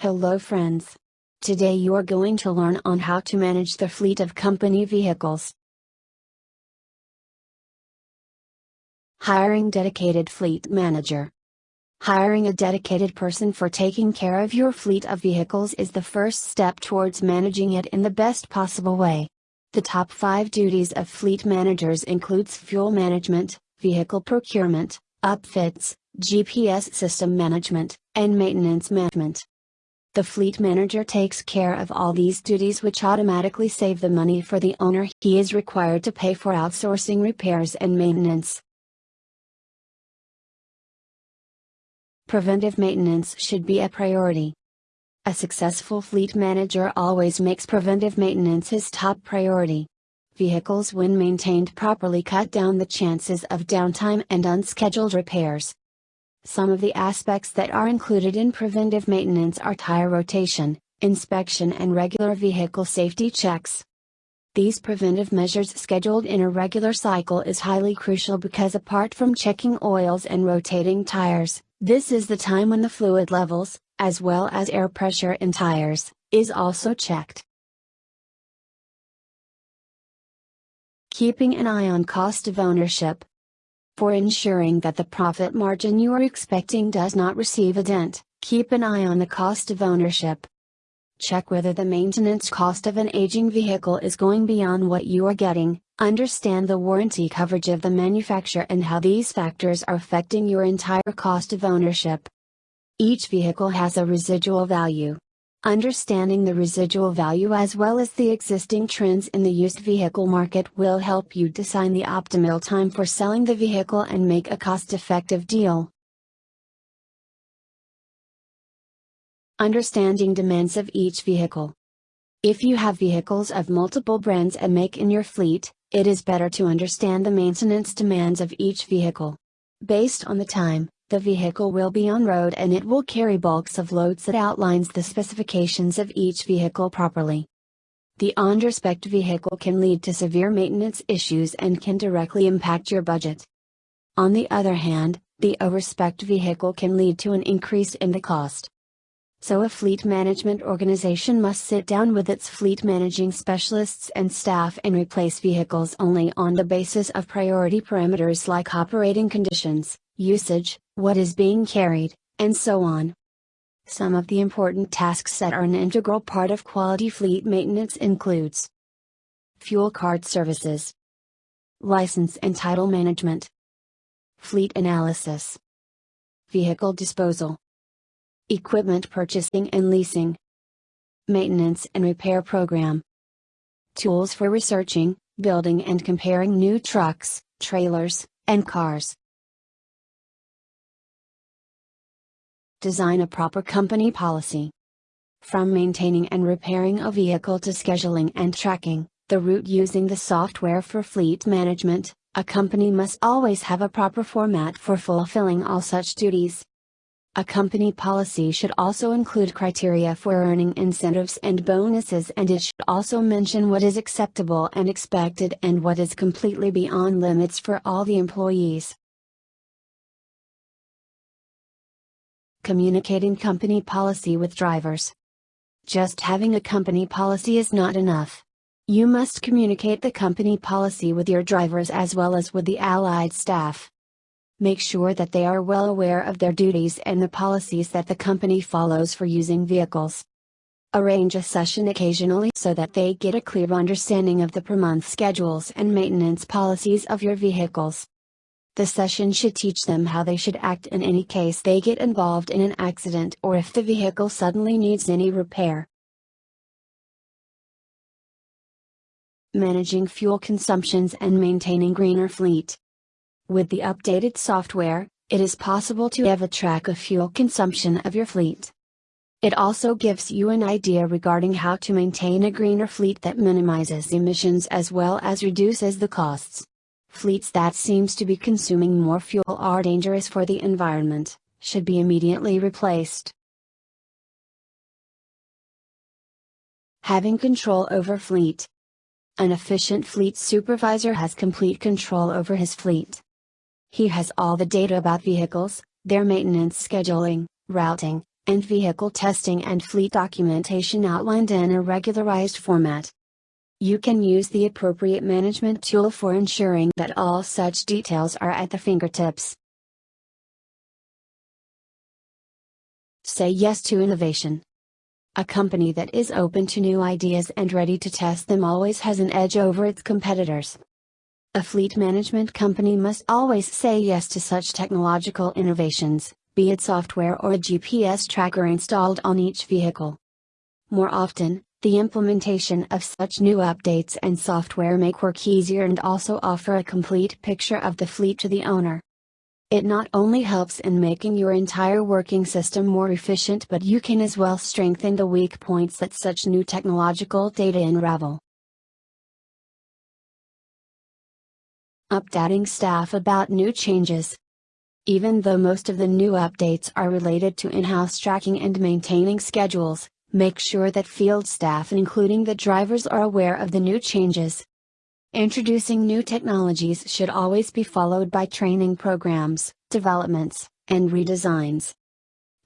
Hello friends. Today you are going to learn on how to manage the fleet of company vehicles. Hiring dedicated fleet manager. Hiring a dedicated person for taking care of your fleet of vehicles is the first step towards managing it in the best possible way. The top 5 duties of fleet managers includes fuel management, vehicle procurement, upfits, GPS system management, and maintenance management. The fleet manager takes care of all these duties which automatically save the money for the owner he is required to pay for outsourcing repairs and maintenance. Preventive maintenance should be a priority. A successful fleet manager always makes preventive maintenance his top priority. Vehicles when maintained properly cut down the chances of downtime and unscheduled repairs. Some of the aspects that are included in preventive maintenance are tire rotation, inspection and regular vehicle safety checks. These preventive measures scheduled in a regular cycle is highly crucial because apart from checking oils and rotating tires, this is the time when the fluid levels, as well as air pressure in tires, is also checked. Keeping an eye on cost of ownership, for ensuring that the profit margin you are expecting does not receive a dent, keep an eye on the cost of ownership. Check whether the maintenance cost of an aging vehicle is going beyond what you are getting, understand the warranty coverage of the manufacturer and how these factors are affecting your entire cost of ownership. Each vehicle has a residual value, Understanding the residual value as well as the existing trends in the used vehicle market will help you design the optimal time for selling the vehicle and make a cost effective deal. Understanding demands of each vehicle. If you have vehicles of multiple brands and make in your fleet, it is better to understand the maintenance demands of each vehicle. Based on the time, the vehicle will be on road and it will carry bulks of loads that outlines the specifications of each vehicle properly. The underspec vehicle can lead to severe maintenance issues and can directly impact your budget. On the other hand, the overspec vehicle can lead to an increase in the cost. So a fleet management organization must sit down with its fleet managing specialists and staff and replace vehicles only on the basis of priority parameters like operating conditions, usage, what is being carried, and so on. Some of the important tasks that are an integral part of quality fleet maintenance includes fuel card services, license and title management, fleet analysis, vehicle disposal, equipment purchasing and leasing, maintenance and repair program, tools for researching, building and comparing new trucks, trailers, and cars. Design a proper company policy. From maintaining and repairing a vehicle to scheduling and tracking, the route using the software for fleet management, a company must always have a proper format for fulfilling all such duties. A company policy should also include criteria for earning incentives and bonuses and it should also mention what is acceptable and expected and what is completely beyond limits for all the employees. Communicating company policy with drivers. Just having a company policy is not enough. You must communicate the company policy with your drivers as well as with the allied staff. Make sure that they are well aware of their duties and the policies that the company follows for using vehicles. Arrange a session occasionally so that they get a clear understanding of the per month schedules and maintenance policies of your vehicles. The session should teach them how they should act in any case they get involved in an accident or if the vehicle suddenly needs any repair. Managing fuel consumptions and maintaining greener fleet. With the updated software, it is possible to have a track of fuel consumption of your fleet. It also gives you an idea regarding how to maintain a greener fleet that minimizes emissions as well as reduces the costs. Fleets that seems to be consuming more fuel are dangerous for the environment, should be immediately replaced. Having control over fleet. An efficient fleet supervisor has complete control over his fleet. He has all the data about vehicles, their maintenance scheduling, routing, and vehicle testing and fleet documentation outlined in a regularized format. You can use the appropriate management tool for ensuring that all such details are at the fingertips. Say yes to innovation. A company that is open to new ideas and ready to test them always has an edge over its competitors. A fleet management company must always say yes to such technological innovations, be it software or a GPS tracker installed on each vehicle. More often, the implementation of such new updates and software make work easier and also offer a complete picture of the fleet to the owner. It not only helps in making your entire working system more efficient but you can as well strengthen the weak points that such new technological data unravel. Updating staff about new changes. Even though most of the new updates are related to in-house tracking and maintaining schedules, Make sure that field staff including the drivers are aware of the new changes. Introducing new technologies should always be followed by training programs, developments, and redesigns.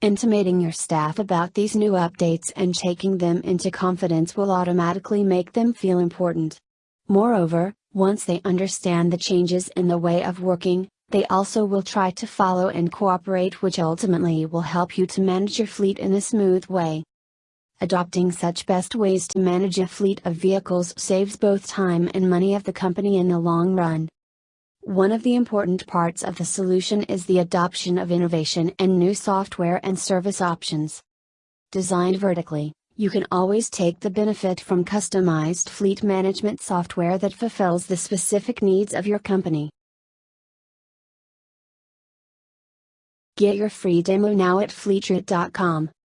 Intimating your staff about these new updates and taking them into confidence will automatically make them feel important. Moreover, once they understand the changes in the way of working, they also will try to follow and cooperate, which ultimately will help you to manage your fleet in a smooth way. Adopting such best ways to manage a fleet of vehicles saves both time and money of the company in the long run. One of the important parts of the solution is the adoption of innovation and new software and service options. Designed vertically, you can always take the benefit from customized fleet management software that fulfills the specific needs of your company. Get your free demo now at fleetrate.com.